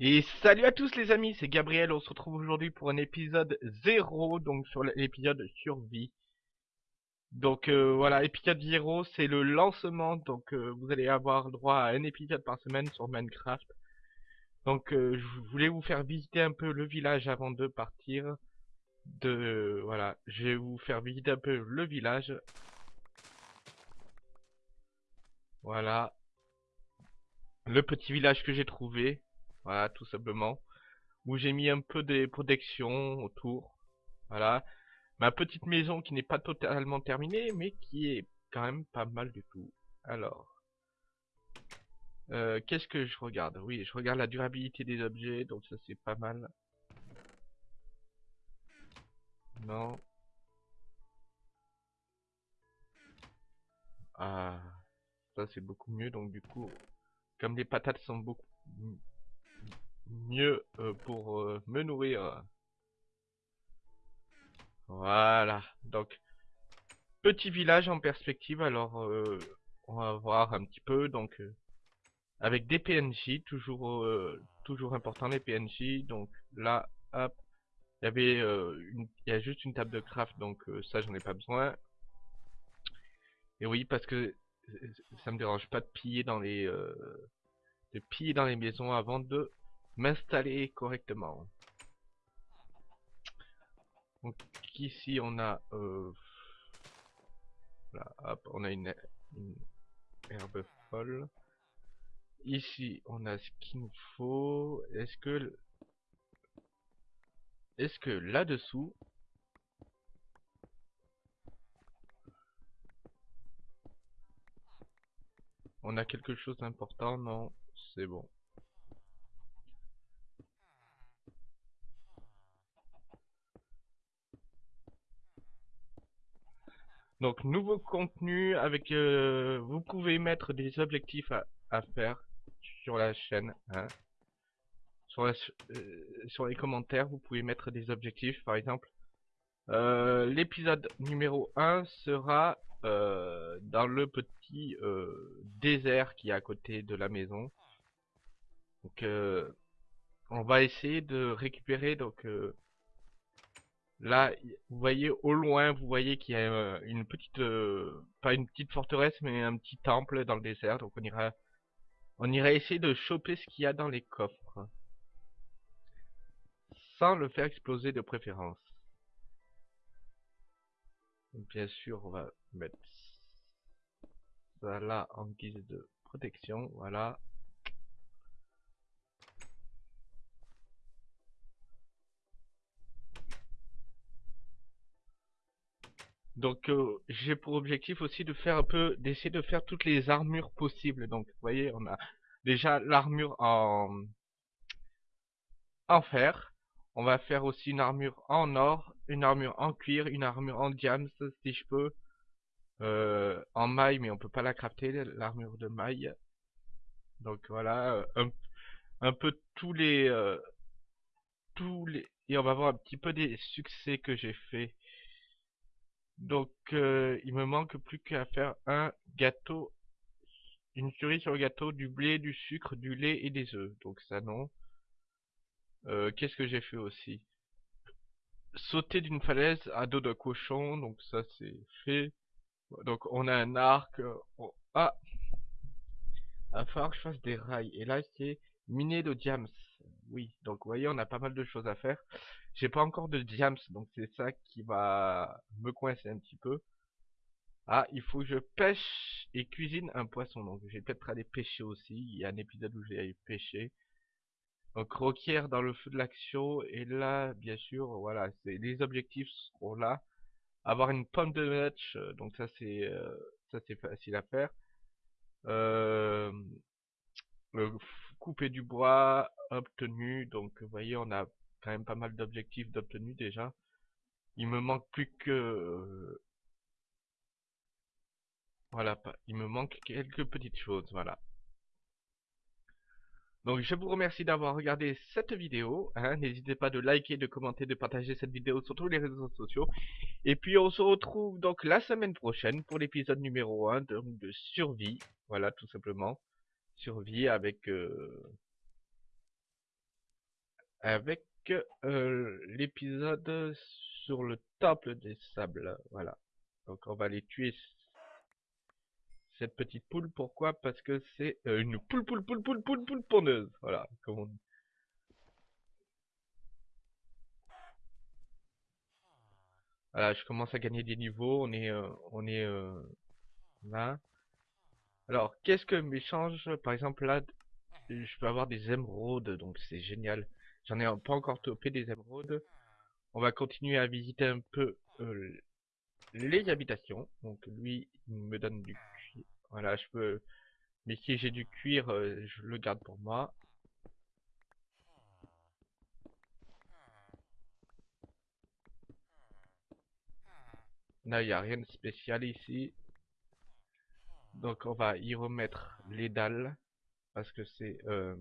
Et salut à tous les amis, c'est Gabriel, on se retrouve aujourd'hui pour un épisode 0, donc sur l'épisode survie. Donc euh, voilà, épisode 0, c'est le lancement, donc euh, vous allez avoir droit à un épisode par semaine sur Minecraft. Donc euh, je voulais vous faire visiter un peu le village avant de partir. De voilà, je vais vous faire visiter un peu le village. Voilà. Le petit village que j'ai trouvé. Voilà, tout simplement. Où j'ai mis un peu des protections autour. Voilà. Ma petite maison qui n'est pas totalement terminée, mais qui est quand même pas mal du tout. Alors. Euh, Qu'est-ce que je regarde? Oui, je regarde la durabilité des objets, donc ça c'est pas mal. Non. Ah, ça c'est beaucoup mieux, donc du coup, comme les patates sont beaucoup mieux euh, pour euh, me nourrir. Voilà, donc petit village en perspective, alors euh, on va voir un petit peu, donc avec des PNJ, toujours toujours important les PNJ, donc là, hop, il y avait une, il y a juste une table de craft, donc ça j'en ai pas besoin. Et oui, parce que ça me dérange pas de piller dans les de piller dans les maisons avant de m'installer correctement. Donc ici on a euh, hop, on a une, herbe folle. Ici on a ce qu'il nous faut. Est-ce que est-ce que là-dessous on a quelque chose d'important? Non, c'est bon. Donc nouveau contenu avec euh, vous pouvez mettre des objectifs à, faire sur la chaîne. Hein. Sur, euh, sur les commentaires, vous pouvez mettre des objectifs. Par exemple, euh, l'épisode numéro 1 sera dans le petit désert qui est à côté de la maison. Donc on va essayer de récupérer donc Là, vous voyez au loin, vous voyez qu'il y a euh, une petite, euh, pas une petite forteresse, mais un petit temple dans le désert. Donc on ira, on ira essayer de choper ce qu'il y a dans les coffres, sans le faire exploser de préférence. bien sûr, on va mettre ça là en guise de protection. Voilà. Donc euh, j'ai pour objectif aussi de faire un peu, d'essayer de faire toutes les armures possibles. Donc vous voyez, on a déjà l'armure en, en fer. On va faire aussi une armure en or, une armure en cuir, une armure en diams si je peux. Euh, en maille, mais on peut pas la crafter, l'armure de maille. Donc voilà, euh, un, peu tous les, tous les, et on va voir un petit peu des succès que j'ai fait donc, euh, il me manque plus qu'à faire un gâteau, une cerise sur le gâteau, du blé, du sucre, du lait et des œufs. Donc ça non. Euh, qu'est-ce que j'ai fait aussi? Sauter d'une falaise à dos de cochon, donc ça c'est fait. Donc on a un arc. Euh, ah Il va falloir que je fasse des rails. Et là c'est miner de diams. Oui, donc vous voyez on a pas mal de choses à faire. J'ai pas encore de diams, donc c'est ça qui va me coincer un petit peu. Ah, il faut que je pêche et cuisine un poisson. Donc j'ai peut-être aller pêcher aussi. Il y a un épisode où j'ai allé pêcher. Donc requiert dans le feu de l'action. Et là, bien sûr, voilà, les objectifs seront là. Avoir une pomme de match, euh, donc ça c'est euh, ça c'est facile à faire. Euh, couper du bois obtenu. Donc vous voyez, on a quand même pas mal d'objectifs d'obtenus déjà. Il me manque plus que... Voilà, il me manque quelques petites choses, voilà. Donc je vous remercie d'avoir regardé cette vidéo. Hein. N'hésitez pas de liker, de commenter, de partager cette vidéo sur tous les réseaux sociaux. Et puis on se retrouve donc la semaine prochaine pour l'épisode numéro 1 de, de, survie. Voilà, tout simplement. Survie avec... Euh, avec euh, l'épisode sur le temple des sables. Voilà. Donc on va aller tuer cette petite poule. Pourquoi? Parce que c'est euh, une poule, poule, poule, poule, poule, poule pondeuse. Voilà, comme on dit. Voilà, je commence à gagner des niveaux. On est, euh, on est là. Alors, qu'est-ce que m'échange Par exemple, là, je peux avoir des émeraudes, donc c'est génial. J'en ai pas encore topé des émeraudes. On va continuer à visiter un peu euh, les habitations. Donc lui, il me donne du cuir. Voilà, je peux... Mais si j'ai du cuir, euh, je le garde pour moi. Là, il n'y a rien de spécial ici. Donc on va y remettre les dalles. Parce que c'est... Euh,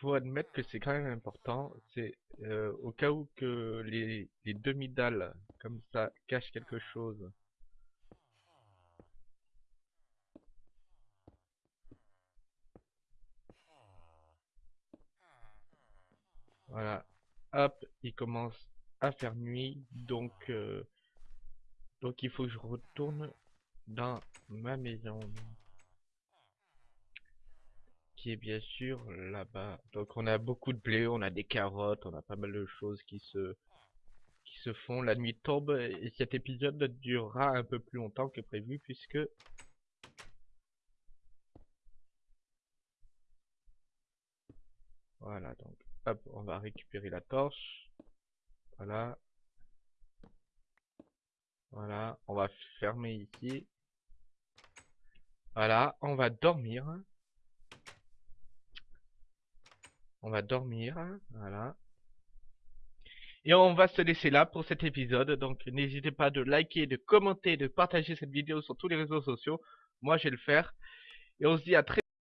faut admettre que c'est quand même important. C'est euh, au cas où que les, les demi-dalles comme ça cachent quelque chose. Voilà. Hop, il commence à faire nuit. Donc, euh, donc il faut que je retourne dans ma maison qui est bien sûr là-bas. Donc on a beaucoup de blé, on a des carottes, on a pas mal de choses qui se qui se font. La nuit tombe et cet épisode durera un peu plus longtemps que prévu puisque voilà donc hop on va récupérer la torche. Voilà. Voilà, on va fermer ici. Voilà, on va dormir. On va dormir, voilà. Et on va se laisser là pour cet épisode. Donc n'hésitez pas de liker, de commenter, de partager cette vidéo sur tous les réseaux sociaux. Moi je vais le faire. Et on se dit à très